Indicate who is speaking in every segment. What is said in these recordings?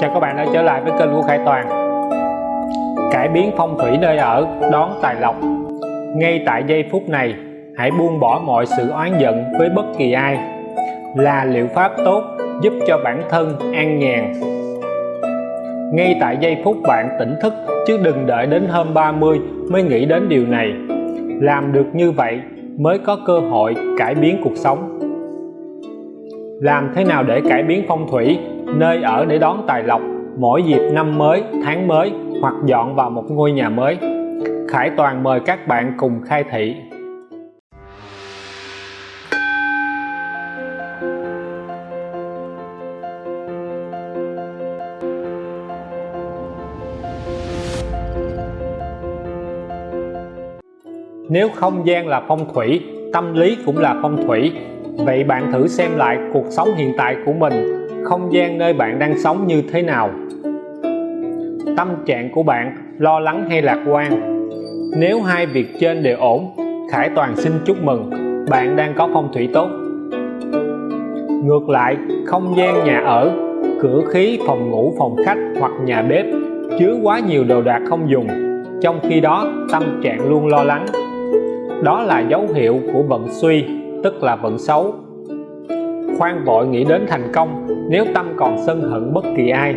Speaker 1: Chào các bạn đã trở lại với kênh của Khải Toàn. Cải biến phong thủy nơi ở, đón tài lộc. Ngay tại giây phút này, hãy buông bỏ mọi sự oán giận với bất kỳ ai. Là liệu pháp tốt giúp cho bản thân an nhàn. Ngay tại giây phút bạn tỉnh thức, chứ đừng đợi đến hôm 30 mới nghĩ đến điều này. Làm được như vậy mới có cơ hội cải biến cuộc sống. Làm thế nào để cải biến phong thủy? Nơi ở để đón tài lộc mỗi dịp năm mới tháng mới hoặc dọn vào một ngôi nhà mới. Khải Toàn mời các bạn cùng khai thị. Nếu không gian là phong thủy, tâm lý cũng là phong thủy. Vậy bạn thử xem lại cuộc sống hiện tại của mình. Không gian nơi bạn đang sống như thế nào. Tâm trạng của bạn lo lắng hay lạc quan? Nếu hai việc trên đều ổn Khải Toàn xin chúc mừng Bạn đang có phong thủy tốt. Ngược lại, không gian nhà ở, cửa khí, phòng ngủ, phòng khách hoặc nhà bếp chứa quá nhiều đồ đạc không dùng trong khi đó tâm trạng luôn lo lắng. Đó là dấu hiệu của vận suy tức là vận xấu. Khoan vội nghĩ đến thành công nếu tâm còn sân hận bất kỳ ai,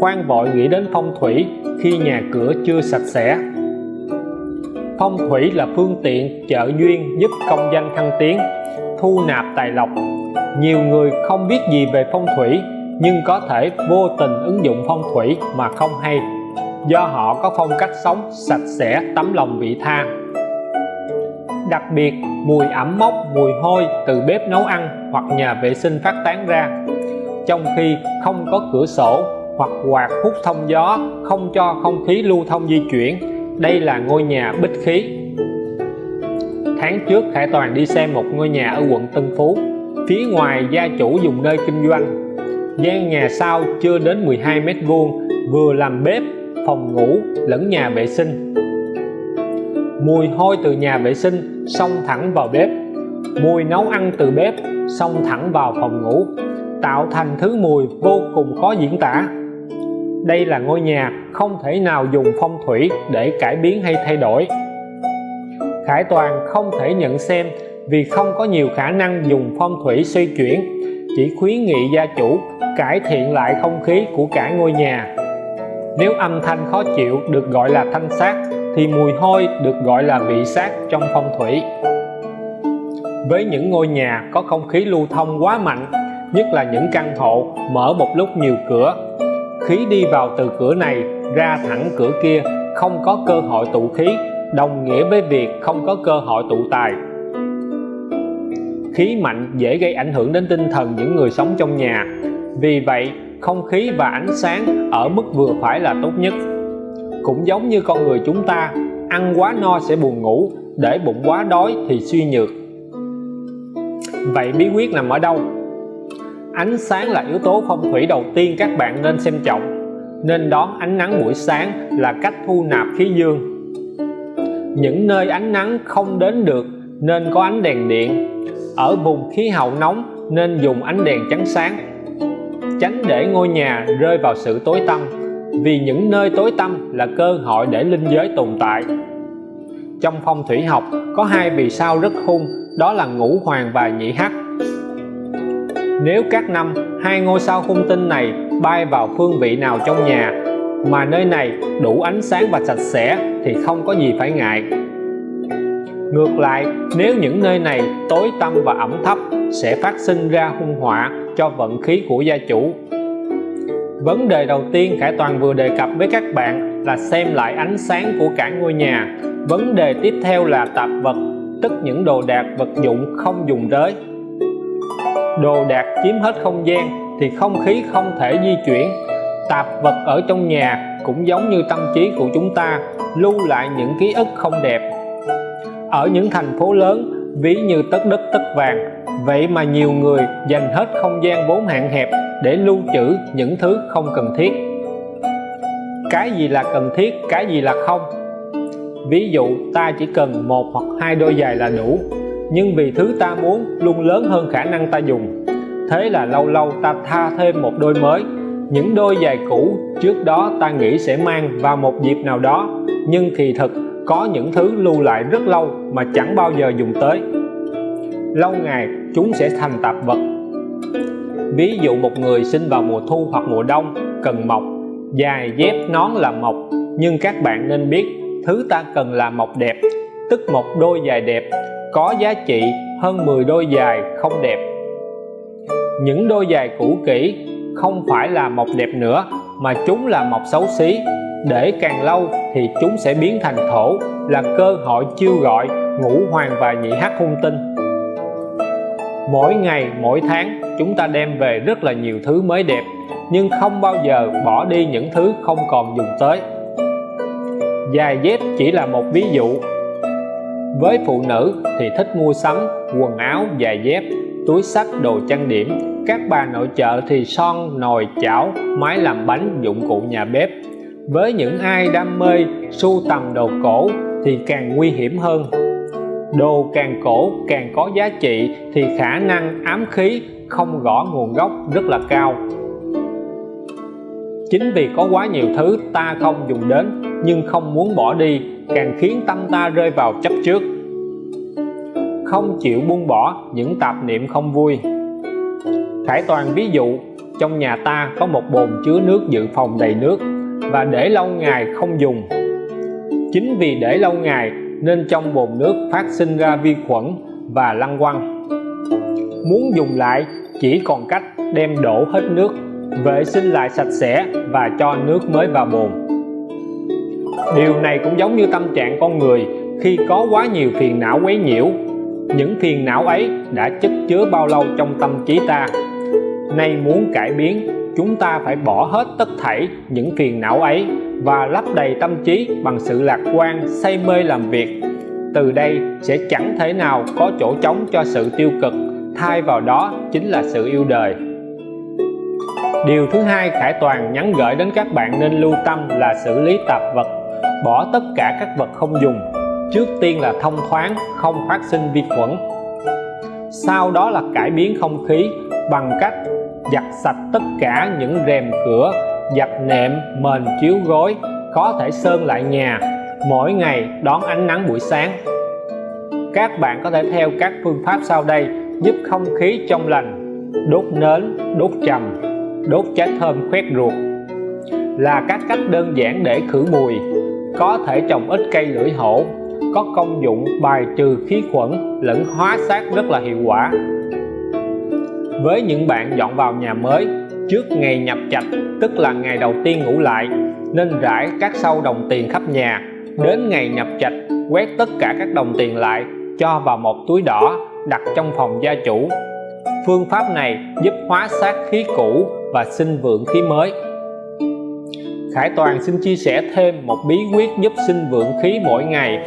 Speaker 1: khoan vội nghĩ đến phong thủy khi nhà cửa chưa sạch sẽ. Phong thủy là phương tiện trợ duyên giúp công danh thăng tiến, thu nạp tài lộc. Nhiều người không biết gì về phong thủy, nhưng có thể vô tình ứng dụng phong thủy mà không hay. Do họ có phong cách sống sạch sẽ, tấm lòng vị tha. Đặc biệt, mùi ẩm mốc, mùi hôi từ bếp nấu ăn hoặc nhà vệ sinh phát tán ra trong khi không có cửa sổ hoặc quạt hút thông gió, không cho không khí lưu thông di chuyển. Đây là ngôi nhà bích khí. Tháng trước, Khải Toàn đi xem một ngôi nhà ở quận Tân Phú. Phía ngoài, gia chủ dùng nơi kinh doanh. Gian nhà sau chưa đến 12 mét vuông, vừa làm bếp, phòng ngủ lẫn nhà vệ sinh. Mùi hôi từ nhà vệ sinh xông thẳng vào bếp. Mùi nấu ăn từ bếp xông thẳng vào phòng ngủ tạo thành thứ mùi vô cùng khó diễn tả. Đây là ngôi nhà không thể nào dùng phong thủy để cải biến hay thay đổi. Khải Toàn không thể nhận xem vì không có nhiều khả năng dùng phong thủy xoay chuyển, chỉ khuyến nghị gia chủ cải thiện lại không khí của cả ngôi nhà. Nếu âm thanh khó chịu được gọi là thanh sát, thì mùi hôi được gọi là vị sát trong phong thủy. Với những ngôi nhà có không khí lưu thông quá mạnh nhất là những căn hộ mở một lúc nhiều cửa. Khí đi vào từ cửa này ra thẳng cửa kia, không có cơ hội tụ khí, đồng nghĩa với việc không có cơ hội tụ tài. Khí mạnh dễ gây ảnh hưởng đến tinh thần những người sống trong nhà. Vì vậy, không khí và ánh sáng ở mức vừa phải là tốt nhất. Cũng giống như con người chúng ta, ăn quá no sẽ buồn ngủ, để bụng quá đói thì suy nhược. Vậy bí quyết nằm ở đâu? Ánh sáng là yếu tố phong thủy đầu tiên các bạn nên xem trọng. Nên đón ánh nắng buổi sáng là cách thu nạp khí dương. Những nơi ánh nắng không đến được nên có ánh đèn điện. Ở vùng khí hậu nóng nên dùng ánh đèn trắng sáng, tránh để ngôi nhà rơi vào sự tối tăm, vì những nơi tối tăm là cơ hội để linh giới tồn tại. Trong phong thủy học, có hai vì sao rất hung đó là ngũ hoàng và nhị hắc nếu các năm, hai ngôi sao hung tinh này bay vào phương vị nào trong nhà, mà nơi này đủ ánh sáng và sạch sẽ thì không có gì phải ngại. Ngược lại, nếu những nơi này tối tăm và ẩm thấp, sẽ phát sinh ra hung họa cho vận khí của gia chủ. Vấn đề đầu tiên Khải Toàn vừa đề cập với các bạn là xem lại ánh sáng của cả ngôi nhà. Vấn đề tiếp theo là tạp vật, tức những đồ đạc, vật dụng không dùng tới đồ đạc chiếm hết không gian thì không khí không thể di chuyển. Tạp vật ở trong nhà cũng giống như tâm trí của chúng ta, lưu lại những ký ức không đẹp. Ở những thành phố lớn, ví như tất đất tất vàng, vậy mà nhiều người dành hết không gian vốn hạn hẹp để lưu trữ những thứ không cần thiết. Cái gì là cần thiết, cái gì là không? Ví dụ, ta chỉ cần một hoặc hai đôi giày là đủ nhưng vì thứ ta muốn luôn lớn hơn khả năng ta dùng. Thế là lâu lâu ta tha thêm một đôi mới. Những đôi giày cũ trước đó ta nghĩ sẽ mang vào một dịp nào đó. Nhưng kỳ thực, có những thứ lưu lại rất lâu mà chẳng bao giờ dùng tới. Lâu ngày, chúng sẽ thành tạp vật. Ví dụ một người sinh vào mùa thu hoặc mùa đông, cần mọc. Dài dép nón là mọc, nhưng các bạn nên biết, thứ ta cần là mọc đẹp. Tức một đôi giày đẹp có giá trị hơn 10 đôi giày không đẹp. Những đôi giày cũ kỹ không phải là mọc đẹp nữa, mà chúng là mọc xấu xí. Để càng lâu thì chúng sẽ biến thành thổ, là cơ hội chiêu gọi ngũ hoàng và nhị hắc hung tinh. Mỗi ngày, mỗi tháng, chúng ta đem về rất là nhiều thứ mới đẹp, nhưng không bao giờ bỏ đi những thứ không còn dùng tới. Giày dép chỉ là một ví dụ với phụ nữ thì thích mua sắm, quần áo, giày dép, túi sách đồ trang điểm. Các bà nội trợ thì son, nồi, chảo, máy làm bánh, dụng cụ nhà bếp. Với những ai đam mê sưu tầm đồ cổ thì càng nguy hiểm hơn. Đồ càng cổ càng có giá trị thì khả năng ám khí không rõ nguồn gốc rất là cao. Chính vì có quá nhiều thứ ta không dùng đến nhưng không muốn bỏ đi càng khiến tâm ta rơi vào chấp trước. Không chịu buông bỏ những tạp niệm không vui. Khải Toàn ví dụ, trong nhà ta có một bồn chứa nước dự phòng đầy nước và để lâu ngày không dùng. Chính vì để lâu ngày nên trong bồn nước phát sinh ra vi khuẩn và lăng quăng. Muốn dùng lại, chỉ còn cách đem đổ hết nước, vệ sinh lại sạch sẽ và cho nước mới vào bồn điều này cũng giống như tâm trạng con người, khi có quá nhiều phiền não quấy nhiễu, những phiền não ấy đã chất chứa bao lâu trong tâm trí ta? Nay muốn cải biến, chúng ta phải bỏ hết tất thảy những phiền não ấy và lấp đầy tâm trí bằng sự lạc quan, say mê làm việc. Từ đây sẽ chẳng thể nào có chỗ trống cho sự tiêu cực, thay vào đó chính là sự yêu đời. Điều thứ hai Khải Toàn nhắn gửi đến các bạn nên lưu tâm là xử lý tạp vật bỏ tất cả các vật không dùng. Trước tiên là thông thoáng, không phát sinh vi khuẩn. Sau đó là cải biến không khí bằng cách giặt sạch tất cả những rèm cửa, giặt nệm, mền chiếu gối, có thể sơn lại nhà. Mỗi ngày đón ánh nắng buổi sáng. Các bạn có thể theo các phương pháp sau đây, giúp không khí trong lành, đốt nến, đốt trầm, đốt trái thơm khoét ruột. Là các cách đơn giản để khử mùi có thể trồng ít cây lưỡi hổ, có công dụng bài trừ khí khuẩn lẫn hóa sát rất là hiệu quả. Với những bạn dọn vào nhà mới, trước ngày nhập trạch, tức là ngày đầu tiên ngủ lại, nên rải các sâu đồng tiền khắp nhà. Đến ngày nhập trạch, quét tất cả các đồng tiền lại, cho vào một túi đỏ đặt trong phòng gia chủ. Phương pháp này giúp hóa sát khí cũ và sinh vượng khí mới. Khải Toàn xin chia sẻ thêm một bí quyết giúp sinh vượng khí mỗi ngày.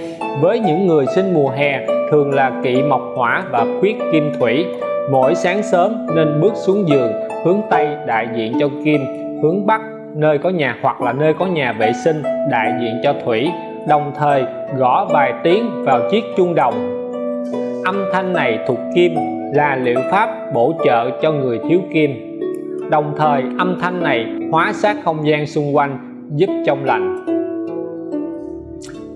Speaker 1: Với những người sinh mùa hè, thường là kỵ mộc hỏa và khuyết kim thủy. Mỗi sáng sớm nên bước xuống giường, hướng Tây đại diện cho kim, hướng Bắc nơi có nhà hoặc là nơi có nhà vệ sinh đại diện cho thủy. Đồng thời, gõ vài tiếng vào chiếc chuông đồng. Âm thanh này thuộc kim là liệu pháp bổ trợ cho người thiếu kim. Đồng thời, âm thanh này hóa sát không gian xung quanh, giúp trong lành.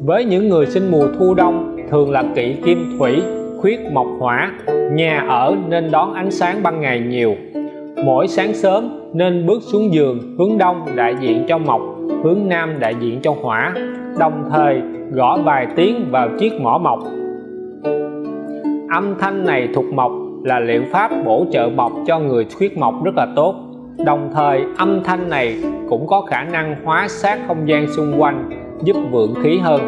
Speaker 1: Với những người sinh mùa thu đông, thường là kỵ kim thủy, khuyết mộc hỏa, nhà ở nên đón ánh sáng ban ngày nhiều. Mỗi sáng sớm nên bước xuống giường, hướng đông đại diện cho mộc, hướng nam đại diện cho hỏa, đồng thời gõ vài tiếng vào chiếc mỏ mộc. Âm thanh này thuộc mộc là liệu pháp bổ trợ mộc cho người khuyết mộc rất là tốt đồng thời, âm thanh này cũng có khả năng hóa sát không gian xung quanh, giúp vượng khí hơn.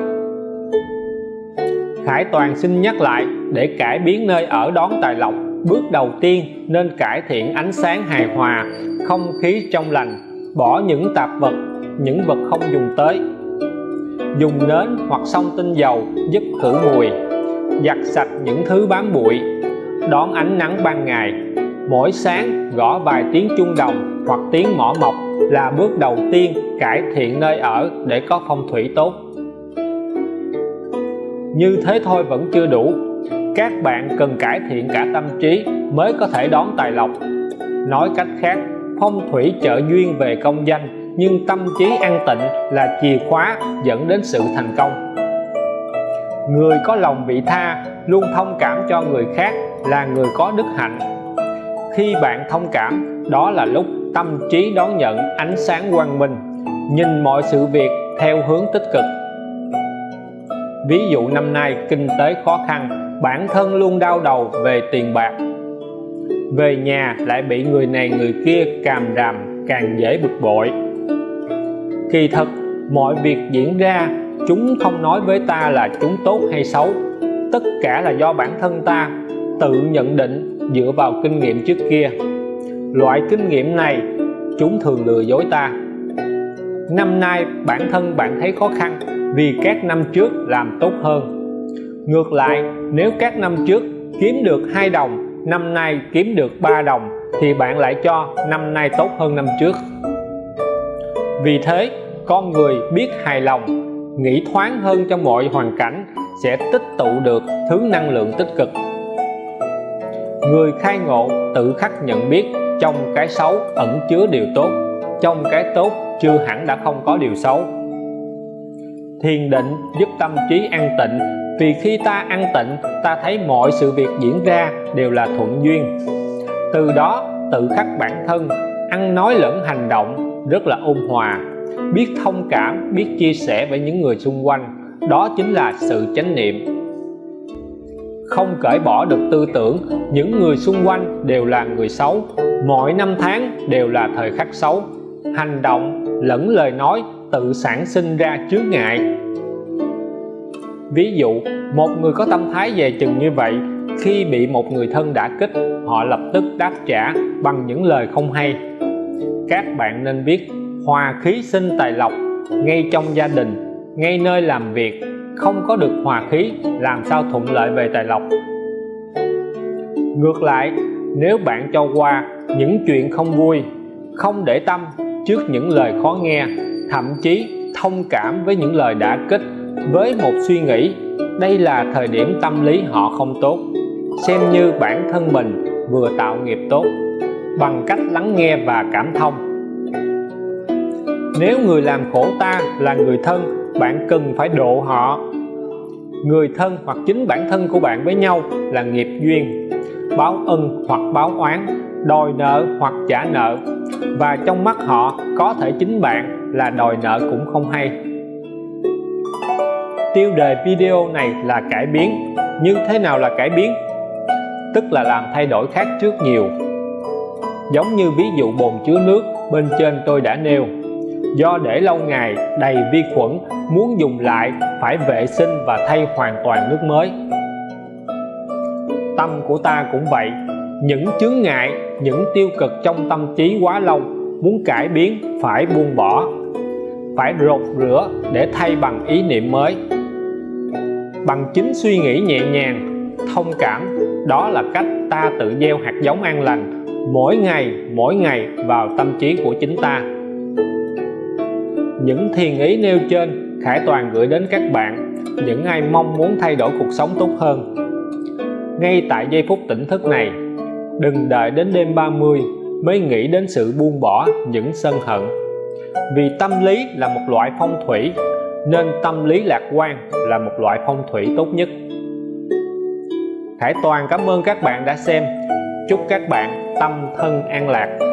Speaker 1: Khải Toàn xin nhắc lại, để cải biến nơi ở đón tài lộc, bước đầu tiên nên cải thiện ánh sáng hài hòa, không khí trong lành, bỏ những tạp vật, những vật không dùng tới. Dùng nến hoặc xông tinh dầu giúp khử mùi, giặt sạch những thứ bám bụi, đón ánh nắng ban ngày mỗi sáng gõ vài tiếng chuông đồng hoặc tiếng mỏ mộc là bước đầu tiên cải thiện nơi ở để có phong thủy tốt. Như thế thôi vẫn chưa đủ. Các bạn cần cải thiện cả tâm trí mới có thể đón tài lộc. Nói cách khác, phong thủy trợ duyên về công danh nhưng tâm trí an tịnh là chìa khóa dẫn đến sự thành công. Người có lòng vị tha, luôn thông cảm cho người khác là người có đức hạnh khi bạn thông cảm, đó là lúc tâm trí đón nhận ánh sáng quang minh, nhìn mọi sự việc theo hướng tích cực. Ví dụ năm nay kinh tế khó khăn, bản thân luôn đau đầu về tiền bạc. Về nhà lại bị người này người kia càm ràm, càng dễ bực bội. Kỳ thật mọi việc diễn ra, chúng không nói với ta là chúng tốt hay xấu. Tất cả là do bản thân ta tự nhận định dựa vào kinh nghiệm trước kia. Loại kinh nghiệm này, chúng thường lừa dối ta. Năm nay, bản thân bạn thấy khó khăn vì các năm trước làm tốt hơn. Ngược lại, nếu các năm trước kiếm được hai đồng, năm nay kiếm được 3 đồng, thì bạn lại cho năm nay tốt hơn năm trước. Vì thế, con người biết hài lòng, nghĩ thoáng hơn trong mọi hoàn cảnh sẽ tích tụ được thứ năng lượng tích cực người khai ngộ tự khắc nhận biết trong cái xấu ẩn chứa điều tốt, trong cái tốt chưa hẳn đã không có điều xấu. Thiền định giúp tâm trí an tịnh, vì khi ta an tịnh, ta thấy mọi sự việc diễn ra đều là thuận duyên. Từ đó, tự khắc bản thân, ăn nói lẫn hành động rất là ôn hòa. Biết thông cảm, biết chia sẻ với những người xung quanh, đó chính là sự chánh niệm không cởi bỏ được tư tưởng. Những người xung quanh đều là người xấu. Mỗi năm tháng đều là thời khắc xấu. Hành động lẫn lời nói tự sản sinh ra chướng ngại. Ví dụ, một người có tâm thái về chừng như vậy, khi bị một người thân đã kích, họ lập tức đáp trả bằng những lời không hay. Các bạn nên biết, hòa khí sinh tài lộc ngay trong gia đình, ngay nơi làm việc không có được hòa khí, làm sao thuận lợi về tài lộc? Ngược lại, nếu bạn cho qua những chuyện không vui, không để tâm trước những lời khó nghe, thậm chí thông cảm với những lời đã kích, với một suy nghĩ, đây là thời điểm tâm lý họ không tốt. Xem như bản thân mình vừa tạo nghiệp tốt, bằng cách lắng nghe và cảm thông. Nếu người làm khổ ta là người thân bạn cần phải độ họ. Người thân hoặc chính bản thân của bạn với nhau là nghiệp duyên, báo ân hoặc báo oán, đòi nợ hoặc trả nợ. Và trong mắt họ, có thể chính bạn là đòi nợ cũng không hay. Tiêu đề video này là cải biến. Như thế nào là cải biến? Tức là làm thay đổi khác trước nhiều. Giống như ví dụ bồn chứa nước bên trên tôi đã nêu do để lâu ngày, đầy vi khuẩn, muốn dùng lại, phải vệ sinh và thay hoàn toàn nước mới. Tâm của ta cũng vậy. Những chướng ngại, những tiêu cực trong tâm trí quá lâu, muốn cải biến, phải buông bỏ. Phải rột rửa để thay bằng ý niệm mới. Bằng chính suy nghĩ nhẹ nhàng, thông cảm, đó là cách ta tự gieo hạt giống an lành, mỗi ngày mỗi ngày vào tâm trí của chính ta những thiền ý nêu trên, Khải Toàn gửi đến các bạn. Những ai mong muốn thay đổi cuộc sống tốt hơn. Ngay tại giây phút tỉnh thức này, đừng đợi đến đêm 30 mới nghĩ đến sự buông bỏ những sân hận. Vì tâm lý là một loại phong thủy, nên tâm lý lạc quan là một loại phong thủy tốt nhất. Khải Toàn cảm ơn các bạn đã xem. Chúc các bạn tâm thân an lạc.